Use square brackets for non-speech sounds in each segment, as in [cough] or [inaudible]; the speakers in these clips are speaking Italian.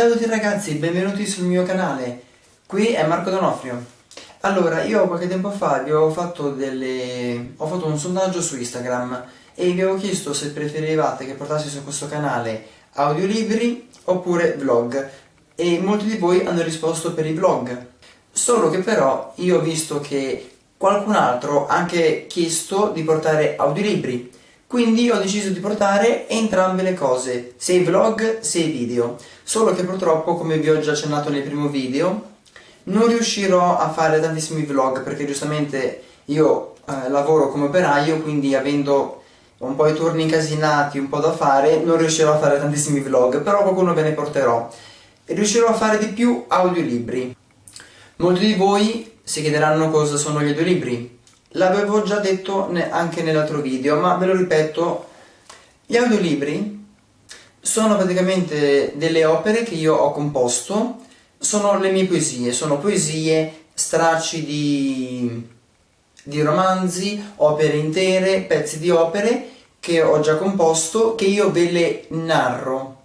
Ciao a tutti ragazzi, benvenuti sul mio canale, qui è Marco Donofrio. Allora, io qualche tempo fa vi ho fatto, delle... ho fatto un sondaggio su Instagram e vi avevo chiesto se preferivate che portassi su questo canale audiolibri oppure vlog e molti di voi hanno risposto per i vlog. Solo che però io ho visto che qualcun altro ha anche chiesto di portare audiolibri quindi ho deciso di portare entrambe le cose, sia i vlog sia i video. Solo che purtroppo, come vi ho già accennato nel primo video, non riuscirò a fare tantissimi vlog perché giustamente io eh, lavoro come operaio, quindi avendo un po' i turni incasinati, un po' da fare, non riuscirò a fare tantissimi vlog, però qualcuno ve ne porterò. Riuscirò a fare di più audiolibri. Molti di voi si chiederanno cosa sono gli audiolibri. L'avevo già detto anche nell'altro video, ma ve lo ripeto, gli audiolibri sono praticamente delle opere che io ho composto, sono le mie poesie, sono poesie, stracci di, di romanzi, opere intere, pezzi di opere che ho già composto, che io ve le narro.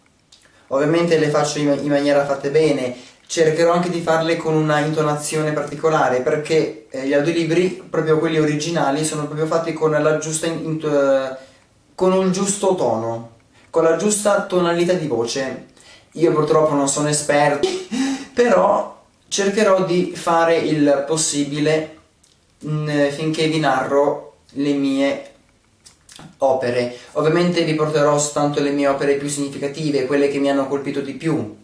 Ovviamente le faccio in, in maniera fatte bene, cercherò anche di farle con una intonazione particolare perché eh, gli audiolibri, proprio quelli originali, sono proprio fatti con eh, con un giusto tono, con la giusta tonalità di voce. Io purtroppo non sono esperto, [laughs] però cercherò di fare il possibile mh, mm, finché vi narro le mie opere. Ovviamente vi porterò soltanto le mie opere più significative, quelle che mi hanno colpito di più,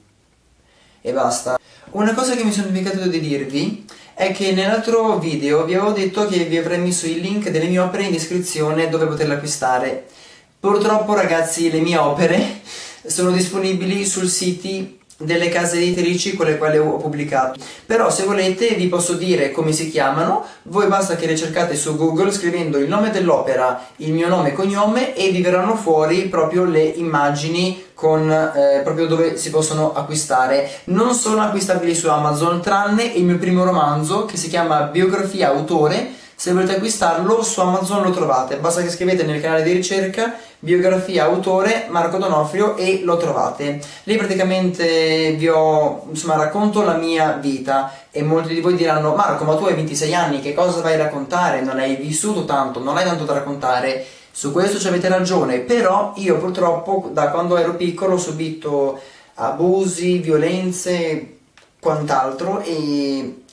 e basta. Una cosa che mi sono dimenticato di dirvi è che nell'altro video vi avevo detto che vi avrei messo il link delle mie opere in descrizione dove poterle acquistare. Purtroppo ragazzi le mie opere [laughs] sono disponibili sul siti delle case editrici con le quali ho pubblicato. Però se volete vi posso dire come si chiamano. Voi basta che le cercate su google scrivendo il nome dell'opera il mio nome e cognome e vi verranno fuori proprio le immagini con eh, proprio dove si possono acquistare. Non sono acquistabili su amazon tranne il mio primo romanzo che si chiama biografia autore se volete acquistarlo su Amazon lo trovate, basta che scrivete nel canale di ricerca biografia autore Marco Donofrio e lo trovate. Lì praticamente vi ho, insomma, racconto la mia vita e molti di voi diranno Marco ma tu hai 26 anni, che cosa vai a raccontare? Non hai vissuto tanto, non hai tanto da raccontare. Su questo ci avete ragione, però io purtroppo da quando ero piccolo ho subito abusi, violenze, quant'altro e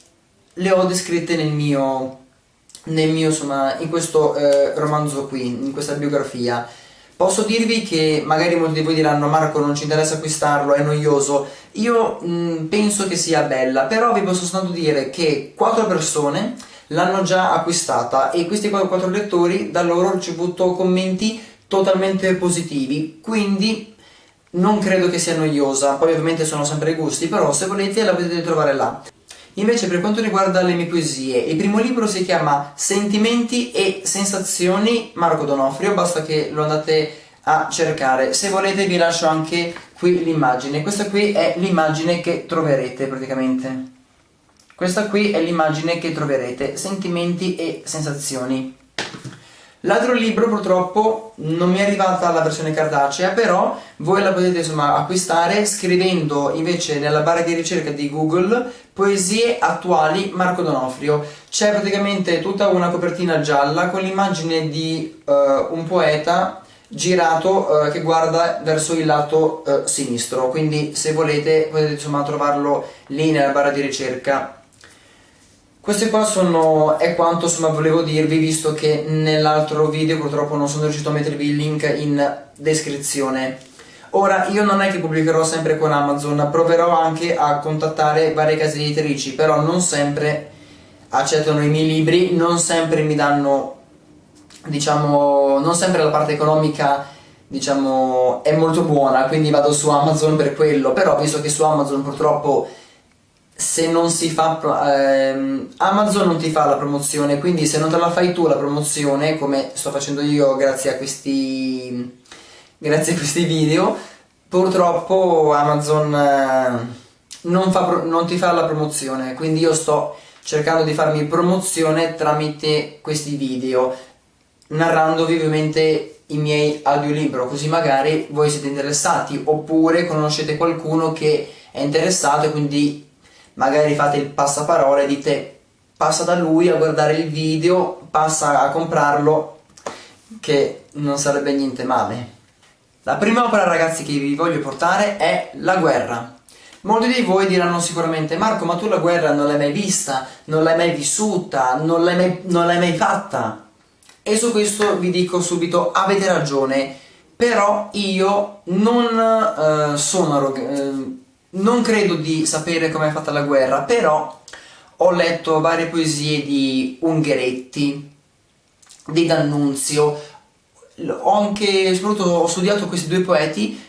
le ho descritte nel mio nel mio, insomma, in questo eh, romanzo qui, in questa biografia. Posso dirvi che magari molti di voi diranno Marco non ci interessa acquistarlo, è noioso. Io mh, mm, penso che sia bella, però vi posso soltanto dire che quattro persone l'hanno già acquistata e questi quattro lettori da loro ho ricevuto commenti totalmente positivi, quindi non credo che sia noiosa, poi ovviamente sono sempre gusti, però se volete la potete trovare là. Invece per quanto riguarda le mie poesie, il primo libro si chiama Sentimenti e sensazioni Marco Donofrio, basta che lo andate a cercare. Se volete vi lascio anche qui l'immagine, questa qui è l'immagine che troverete praticamente. Questa qui è l'immagine che troverete, Sentimenti e sensazioni. L'altro libro purtroppo non mi è arrivata la versione cartacea, però voi la potete insomma acquistare scrivendo invece nella barra di ricerca di Google Poesie attuali Marco Donofrio. C'è praticamente tutta una copertina gialla con l'immagine di uh, un poeta girato uh, che guarda verso il lato uh, sinistro, quindi se volete potete insomma trovarlo lì nella barra di ricerca queste qua sono, è quanto insomma volevo dirvi visto che nell'altro video purtroppo non sono riuscito a mettervi il link in descrizione. Ora io non è che pubblicherò sempre con Amazon, proverò anche a contattare varie case editrici, però non sempre accettano i miei libri, non sempre mi danno, diciamo, non sempre la parte economica diciamo è molto buona, quindi vado su Amazon per quello, però visto che su Amazon purtroppo se non si fa ehm, Amazon non ti fa la promozione quindi se non te la fai tu la promozione come sto facendo io grazie a questi grazie a questi video purtroppo Amazon eh, non, fa, non ti fa la promozione. Quindi io sto cercando di farmi promozione tramite questi video narrandovi ovviamente i miei audiolibro. Così magari voi siete interessati oppure conoscete qualcuno che è interessato e quindi magari fate il passaparola e dite passa da lui a guardare il video, passa a comprarlo, che non sarebbe niente male. La prima opera ragazzi che vi voglio portare è La guerra. Molti di voi diranno sicuramente Marco ma tu la guerra non l'hai mai vista, non l'hai mai vissuta, non l'hai mai, mai, fatta. E su questo vi dico subito avete ragione, però io non uh, sono uh, non credo di sapere come è fatta la guerra, però ho letto varie poesie di Ungheretti, di D'Annunzio, ho anche, soprattutto ho studiato questi due poeti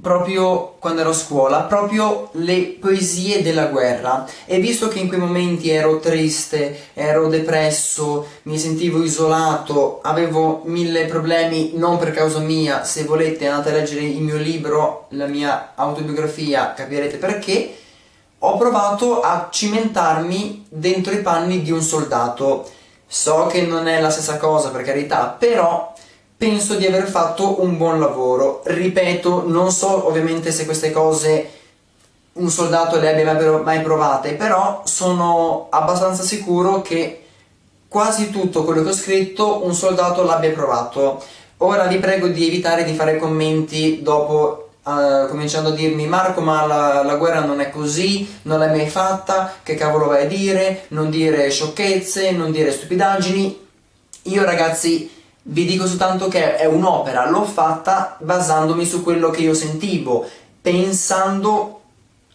proprio quando ero a scuola, proprio le poesie della guerra e visto che in quei momenti ero triste, ero depresso, mi sentivo isolato, avevo mille problemi non per causa mia, se volete andate a leggere il mio libro, la mia autobiografia, capirete perché, ho provato a cimentarmi dentro i panni di un soldato. So che non è la stessa cosa per carità, però penso di aver fatto un buon lavoro. Ripeto, non so ovviamente se queste cose un soldato le abbia mai provate, però sono abbastanza sicuro che quasi tutto quello che ho scritto un soldato l'abbia provato. Ora vi prego di evitare di fare commenti dopo uh, cominciando a dirmi Marco ma la, la, guerra non è così, non l'hai mai fatta, che cavolo vai a dire, non dire sciocchezze, non dire stupidaggini. Io ragazzi vi dico soltanto che è un'opera, l'ho fatta basandomi su quello che io sentivo, pensando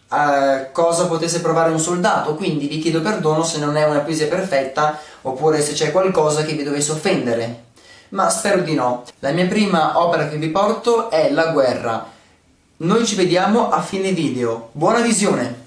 a cosa potesse provare un soldato, quindi vi chiedo perdono se non è una poesia perfetta oppure se c'è qualcosa che vi dovesse offendere. Ma spero di no. La mia prima opera che vi porto è La guerra. Noi ci vediamo a fine video. Buona visione!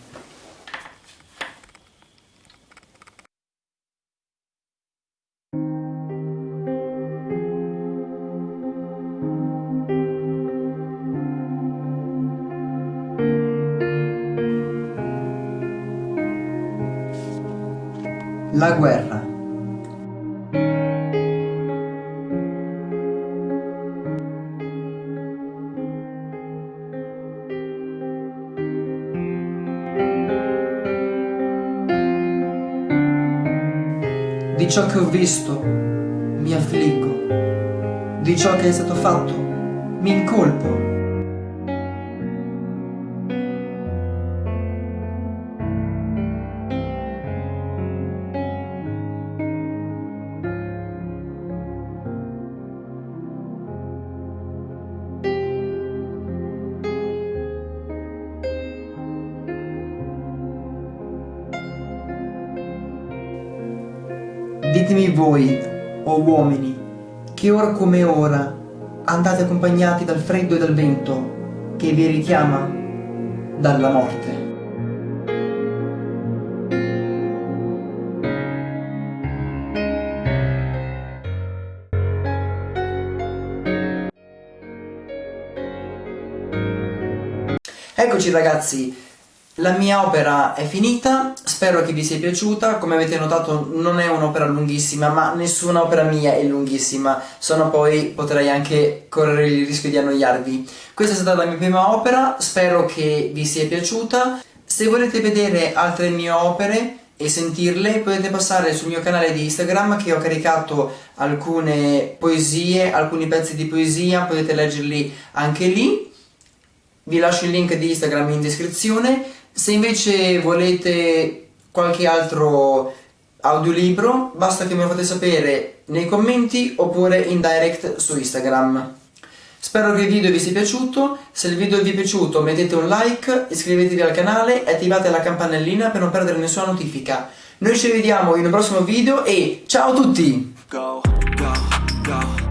La guerra. Di ciò che ho visto mi affliggo, di ciò che è stato fatto mi incolpo Ditemi voi, o oh uomini, che ora come ora andate accompagnati dal freddo e dal vento che vi richiama dalla morte. Eccoci ragazzi, la mia opera è finita, spero che vi sia piaciuta, come avete notato non è un'opera lunghissima, ma nessuna opera mia è lunghissima, sennò poi potrei anche correre il rischio di annoiarvi. Questa è stata la mia prima opera, spero che vi sia piaciuta. Se volete vedere altre mie opere e sentirle potete passare sul mio canale di Instagram che ho caricato alcune poesie, alcuni pezzi di poesia, potete leggerli anche lì. Vi lascio il link di Instagram in descrizione se invece volete qualche altro audiolibro, basta che me lo fate sapere nei commenti oppure in direct su Instagram. Spero che il video vi sia piaciuto, se il video vi è piaciuto mettete un like, iscrivetevi al canale e attivate la campanellina per non perdere nessuna notifica. Noi ci vediamo in un prossimo video e ciao a tutti! Go, go, go.